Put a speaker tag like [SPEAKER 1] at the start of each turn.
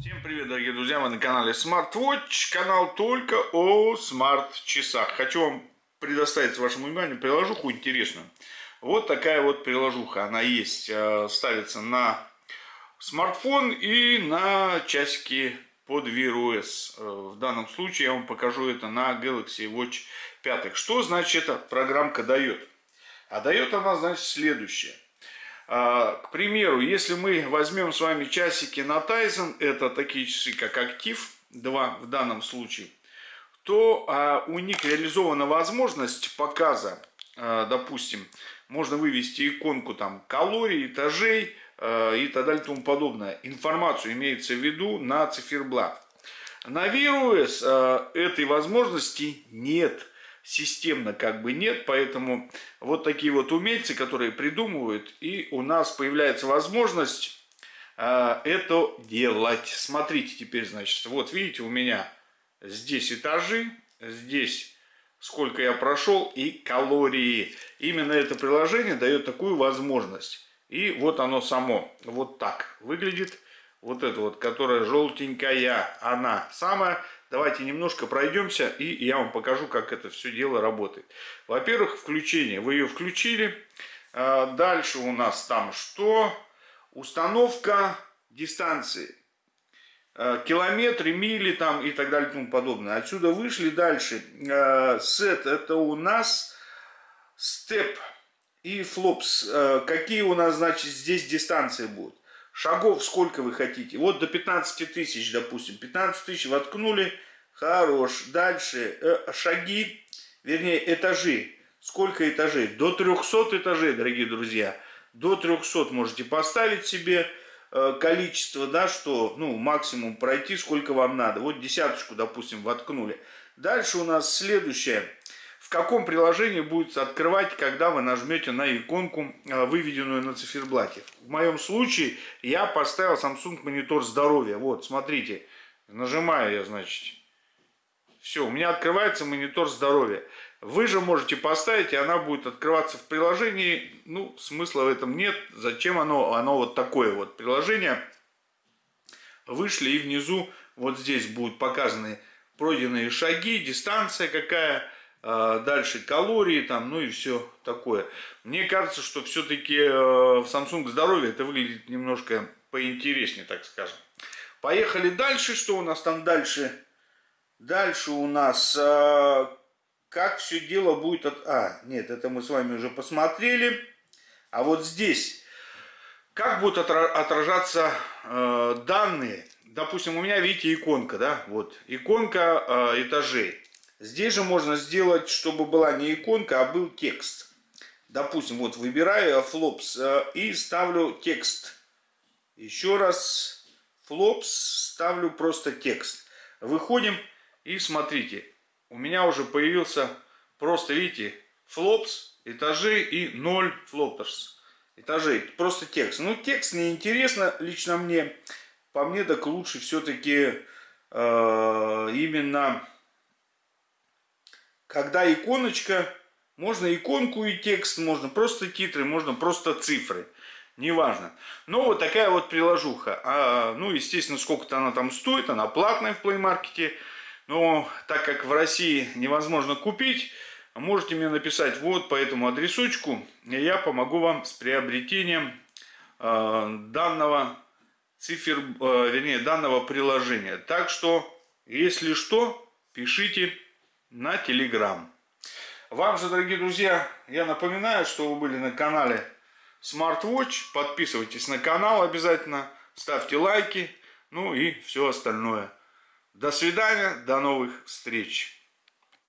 [SPEAKER 1] Всем привет, дорогие друзья, вы на канале SmartWatch, канал только о смарт-часах. Хочу вам предоставить вашему вниманию приложуху интересную. Вот такая вот приложуха, она есть, э, ставится на смартфон и на часики под Wear OS. Э, в данном случае я вам покажу это на Galaxy Watch 5. Что значит эта программка дает? А дает она, значит, следующее – к примеру, если мы возьмем с вами часики на Тайзен, это такие часы, как Актив 2 в данном случае, то а, у них реализована возможность показа, а, допустим, можно вывести иконку там калорий, этажей и так далее и тому подобное. Информацию имеется в виду на циферблат. На Wear этой возможности нет системно как бы нет, поэтому вот такие вот умельцы, которые придумывают, и у нас появляется возможность э, это делать. Смотрите теперь, значит, вот видите, у меня здесь этажи, здесь сколько я прошел и калории. Именно это приложение дает такую возможность. И вот оно само, вот так выглядит. Вот это вот, которая желтенькая, она самая Давайте немножко пройдемся, и я вам покажу, как это все дело работает. Во-первых, включение. Вы ее включили. А, дальше у нас там что? Установка дистанции. А, километры, мили там и так далее и тому подобное. Отсюда вышли дальше. А, сет это у нас степ и флопс. Какие у нас, значит, здесь дистанции будут? Шагов сколько вы хотите. Вот до 15 тысяч, допустим. 15 тысяч воткнули. Хорош. Дальше. Э, шаги, вернее, этажи. Сколько этажей? До 300 этажей, дорогие друзья. До 300 можете поставить себе э, количество, да, что, ну, максимум пройти, сколько вам надо. Вот десяточку, допустим, воткнули. Дальше у нас следующее каком приложении будет открывать, когда вы нажмете на иконку, э, выведенную на циферблате. В моем случае я поставил Samsung монитор здоровья. Вот, смотрите, нажимаю я, значит, все, у меня открывается монитор здоровья. Вы же можете поставить, и она будет открываться в приложении. Ну, смысла в этом нет. Зачем оно? Оно вот такое вот приложение. Вышли и внизу вот здесь будут показаны пройденные шаги, дистанция какая, дальше калории там, ну и все такое. Мне кажется, что все-таки э, в Samsung здоровье это выглядит немножко поинтереснее, так скажем. Поехали дальше. Что у нас там дальше? Дальше у нас э, как все дело будет... От... А, нет, это мы с вами уже посмотрели. А вот здесь, как будут отражаться э, данные. Допустим, у меня, видите, иконка, да, вот, иконка этажей. Здесь же можно сделать, чтобы была не иконка, а был текст. Допустим, вот выбираю флопс э, и ставлю текст. Еще раз флопс, ставлю просто текст. Выходим и смотрите, у меня уже появился просто, видите, флопс, этажи и 0 флоптерс. Этажей, просто текст. Ну, текст не интересно лично мне. По мне так лучше все-таки э, именно когда иконочка, можно иконку и текст, можно просто титры, можно просто цифры. Неважно. Но вот такая вот приложуха. А, ну, естественно, сколько-то она там стоит. Она платная в Play Market. Но так как в России невозможно купить, можете мне написать вот по этому адресочку. И я помогу вам с приобретением э, данного цифр, э, вернее, данного приложения. Так что, если что, пишите на Telegram. Вам же, дорогие друзья, я напоминаю, что вы были на канале SmartWatch. Подписывайтесь на канал обязательно, ставьте лайки, ну и все остальное. До свидания, до новых встреч.